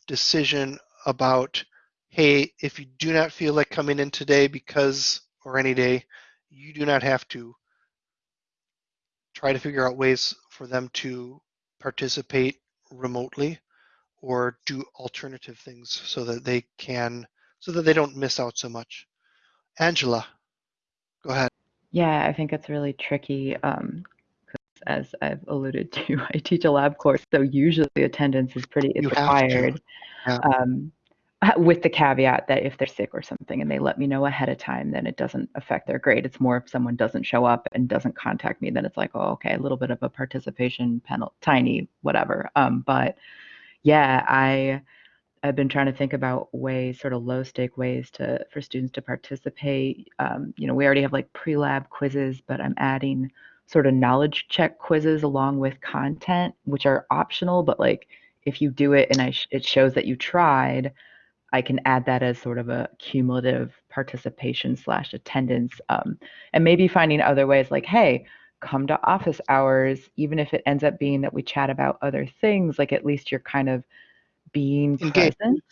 decision about, hey, if you do not feel like coming in today because, or any day, you do not have to try to figure out ways for them to participate remotely or do alternative things so that they can, so that they don't miss out so much. Angela, go ahead. Yeah, I think it's really tricky. Um, as I've alluded to, I teach a lab course, so usually attendance is pretty is You have to. required. Yeah. Um, with the caveat that if they're sick or something and they let me know ahead of time, then it doesn't affect their grade. It's more if someone doesn't show up and doesn't contact me, then it's like, oh, okay, a little bit of a participation penalty, tiny, whatever. Um, but yeah, I I've been trying to think about ways, sort of low stake ways to for students to participate. Um, you know, we already have like pre-lab quizzes, but I'm adding sort of knowledge check quizzes along with content, which are optional, but like if you do it and I sh- it shows that you tried, I can add that as sort of a cumulative participation slash attendance, um, and maybe finding other ways like, hey, come to office hours, even if it ends up being that we chat about other things. Like at least you're kind of being Engage- present.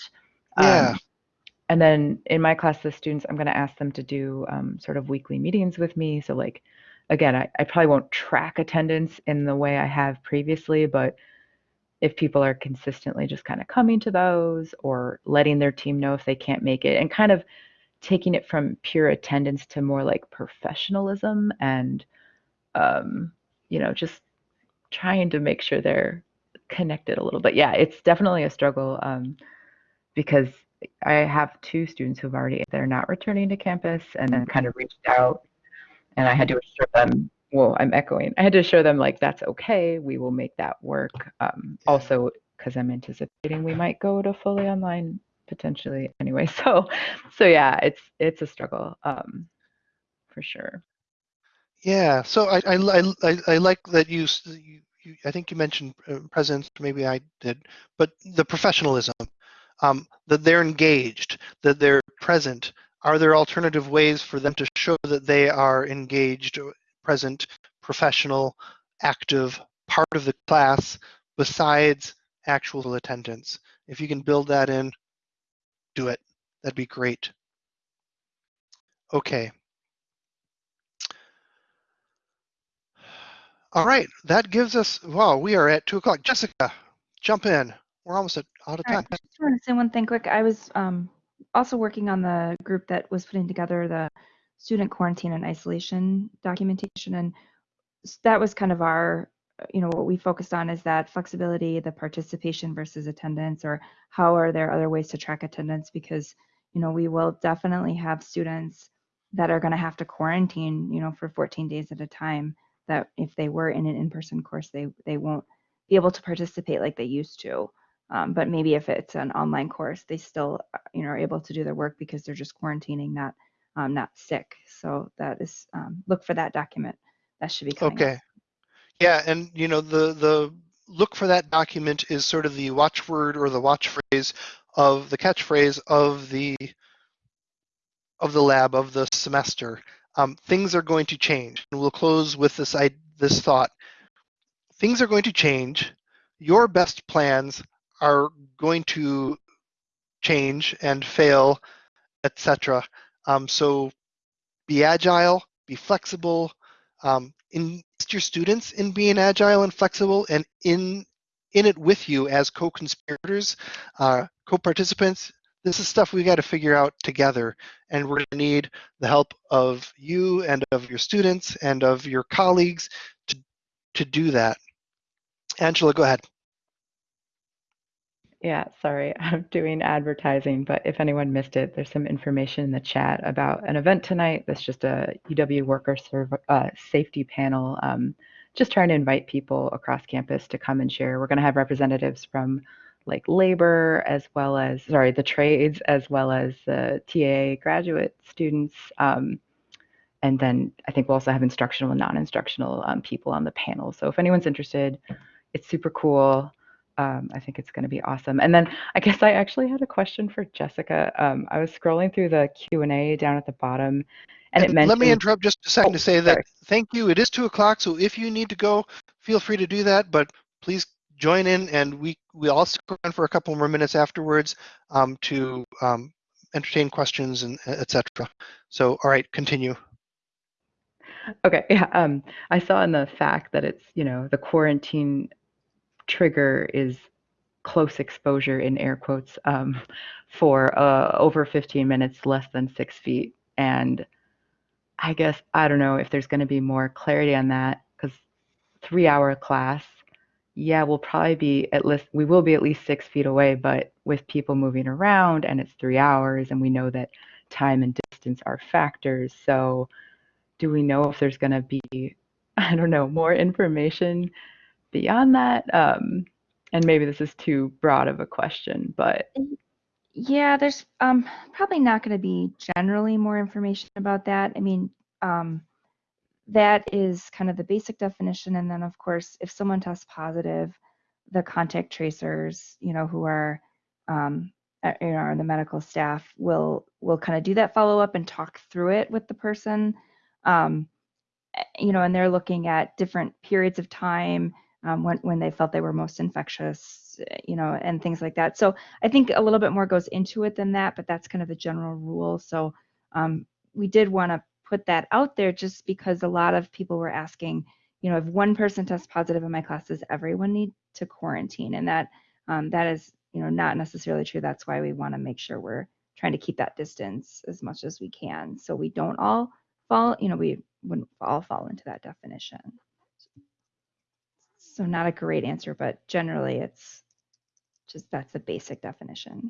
Yeah. Um, and then in my class, the students, I'm going to ask them to do um, sort of weekly meetings with me. So, like, again, I, I probably won't track attendance in the way I have previously, but if people are consistently just kind of coming to those or letting their team know if they can't make it and kind of taking it from pure attendance to more like professionalism and, um, you know, just trying to make sure they're connected a little bit. Yeah, it's definitely a struggle um, because I have two students who've already they're not returning to campus and then kind of reached out and I had to assure them well I'm echoing. I had to show them like that's okay we will make that work. Um, also because I'm anticipating we might go to fully online potentially anyway. So so yeah it's it's a struggle um, for sure. Yeah, so I, I, I, I- like that you, you, you, I think you mentioned uh, presence, maybe I did, but the professionalism, um, that they're engaged, that they're present. Are there alternative ways for them to show that they are engaged, or present, professional, active, part of the class besides actual attendance? If you can build that in, do it. That'd be great. Okay. All right, that gives us, wow, we are at two o'clock. Jessica, jump in. We're almost at, out of All time. right, I just want to say one thing quick. I was um, also working on the group that was putting together the student quarantine and isolation documentation, and that was kind of our, you know, what we focused on is that flexibility, the participation versus attendance, or how are there other ways to track attendance? Because you know, we will definitely have students that are going to have to quarantine, you know, for 14 days at a time. That if they were in an in-person course, they they won't be able to participate like they used to. Um, but maybe if it's an online course, they still, uh, you know, are able to do their work because they're just quarantining, not um, not sick. So that is um, look for that document. That should be coming. Okay. Yeah, and you know, the, the look for that document is sort of the watchword or the watch phrase of the catchphrase of the of the lab of the semester. Um, things are going to change. And we'll close with this I, this thought. Things are going to change. Your best plans are going to change and fail, etc. Um, so be agile, be flexible, um, invest your students in being agile and flexible and in in it with you as co-conspirators, uh, co-participants. This is stuff we got to figure out together, and we're going to need the help of you and of your students and of your colleagues to to do that. Angela, go ahead. Yeah, sorry, I'm doing advertising, but if anyone missed it, there's some information in the chat about an event tonight. That's just a UW worker serv- uh, safety panel um, just trying to invite people across campus to come and share. We're going to have representatives from like labor as well as sorry the trades as well as the TA graduate students. Um, and then I think we'll also have instructional and non-instructional um, people on the panel. So if anyone's interested, it's super cool. Um, I think it's going to be awesome. And then I guess I actually had a question for Jessica. Um, I was scrolling through the Q and A down at the bottom, and, it mentioned. Let me interrupt just a second Oh, to say that thank you. It is two o'clock, so if you need to go, feel free to do that. But please join in, and we we all stick around for a couple more minutes afterwards um, to um, entertain questions and etc. So, all right, continue. Okay, yeah. Um, I saw in the fact that it's, you know, the quarantine trigger is close exposure in air quotes um, for uh, over 15 minutes, less than six feet. And I guess, I don't know if there's going to be more clarity on that because three hour class, yeah, we'll probably be at least, we will be at least six feet away, but with people moving around and it's three hours and we know that time and distance are factors. So, do we know if there's going to be i don't know more information beyond that um, and maybe this is too broad of a question but Yeah, there's um, probably not going to be generally more information about that. I mean, um, that is kind of the basic definition. And then, of course, if someone tests positive, the contact tracers, you know, who are, um, you know, the medical staff will will kind of do that follow up and talk through it with the person. Um, eh, you know, and they're looking at different periods of time um, when when they felt they were most infectious, you know, and things like that. So I think a little bit more goes into it than that, but that's kind of the general rule. So um, we did want to put that out there just because a lot of people were asking, you know, if one person tests positive in my class, does everyone need to quarantine? And that um, that is, you know, not necessarily true. That's why we want to make sure we're trying to keep that distance as much as we can, so we don't all fall, you know, we wouldn't all fall into that definition. So not a great answer, but generally it's just that's a basic definition.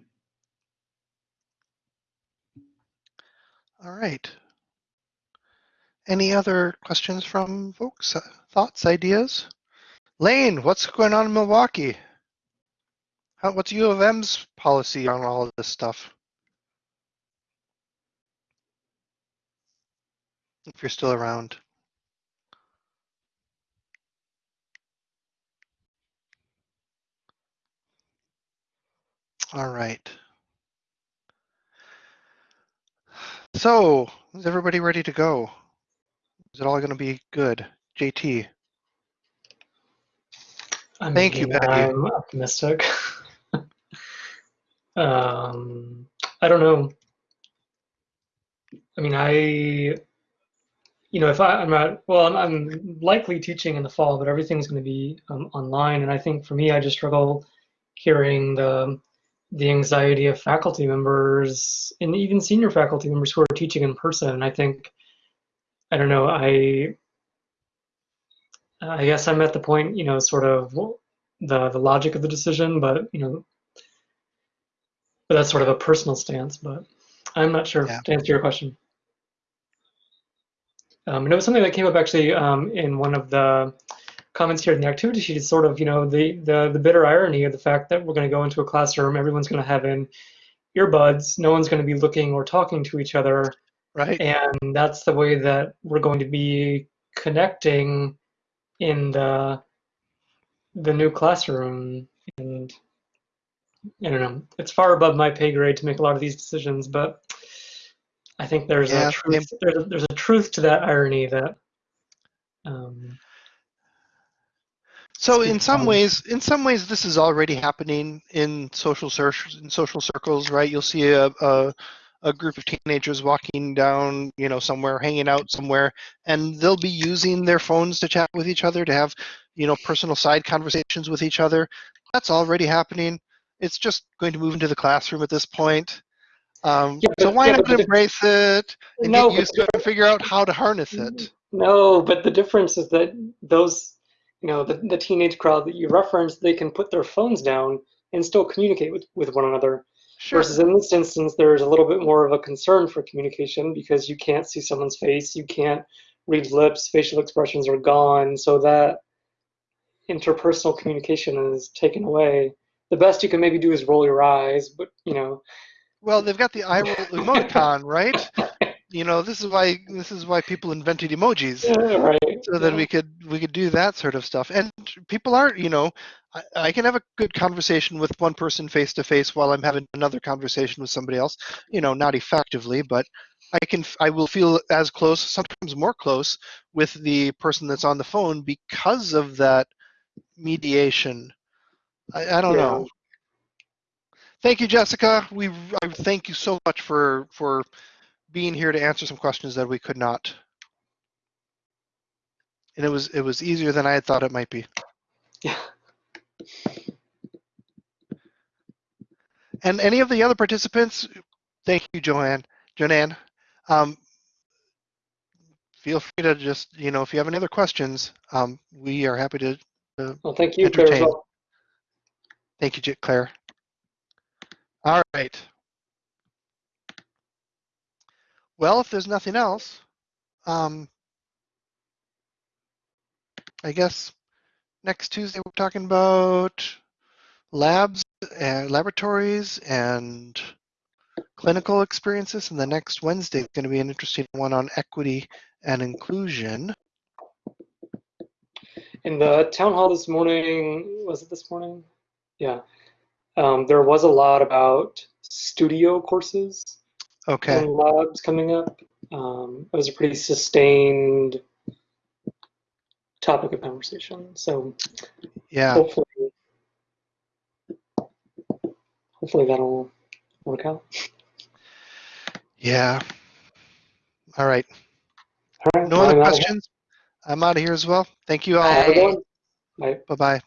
All right. Any other questions from folks? Uh, Thoughts, ideas? Lane, what's going on in Milwaukee? How, what's U of M's policy on all of this stuff? If you're still around. All right. So, is everybody ready to go? Is it all going to be good? JT. I Thank you, Patty. I'm optimistic. um, I don't know. I mean, I, you know, if I, I'm not, well, I'm, I'm likely teaching in the fall, but everything's going to be um, online. And I think for me, I just struggle hearing the, the anxiety of faculty members and even senior faculty members who are teaching in person. I think, I don't know, I, I guess I'm at the point, you know, sort of the the logic of the decision, but you know, but that's sort of a personal stance. But I'm not sure Yeah. to answer your question. Um, and it was something that came up actually um, in one of the comments here in the activity sheet. Is sort of you know the the the bitter irony of the fact that we're going to go into a classroom, everyone's going to have in earbuds, no one's going to be looking or talking to each other, Right? and that's the way that we're going to be connecting in the the new classroom and i don't know it's far above my pay grade to make a lot of these decisions but i think there's Yeah, a truth there's a, there's a truth to that irony that um, So in some ways, in some ways, this is already happening in social circles. In social circles, right? You'll see a, a a group of teenagers walking down, you know, somewhere, hanging out somewhere, and they'll be using their phones to chat with each other, to have, you know, personal side conversations with each other. That's already happening. It's just going to move into the classroom at this point. Um, Yeah, so why yeah, not embrace it and no get used to it and figure out how to harness it? no but the difference is that those you know the, the teenage crowd that you referenced they can put their phones down and still communicate with, with one another Sure. Versus in this instance, there's a little bit more of a concern for communication because you can't see someone's face, you can't read lips, facial expressions are gone, so that interpersonal communication is taken away. The best you can maybe do is roll your eyes, but you know, Well, they've got the eye roll emoticon, right? You know, this is why this is why people invented emojis. yeah, right. so that yeah. we could we could do that sort of stuff and people are you know I, I can have a good conversation with one person face to face while i'm having another conversation with somebody else you know not effectively but i can i will feel as close sometimes more close with the person that's on the phone because of that mediation i, I don't Yeah. know thank you jessica we I thank you so much for for being here to answer some questions that we could not and it was it was easier than I had thought it might be. Yeah. And any of the other participants, thank you, Joanne, Joanne. Um, feel free to just you know if you have any other questions, um, we are happy to. Well, thank you, Claire. Entertain. well. Thank you, Claire. All right. Well, if there's nothing else, um, I guess next Tuesday we're talking about labs and laboratories and clinical experiences, and the next Wednesday is going to be an interesting one on equity and inclusion. In the town hall this morning, was it this morning? Yeah. Um, there was a lot about studio courses Okay. and labs coming up. Um, it was a pretty sustained topic of conversation. So Yeah. hopefully, hopefully that'll work out. Yeah. All right. All right. No other I'm out of- questions? I'm out of here as well. Thank you all. Have a good one. Bye. Bye bye.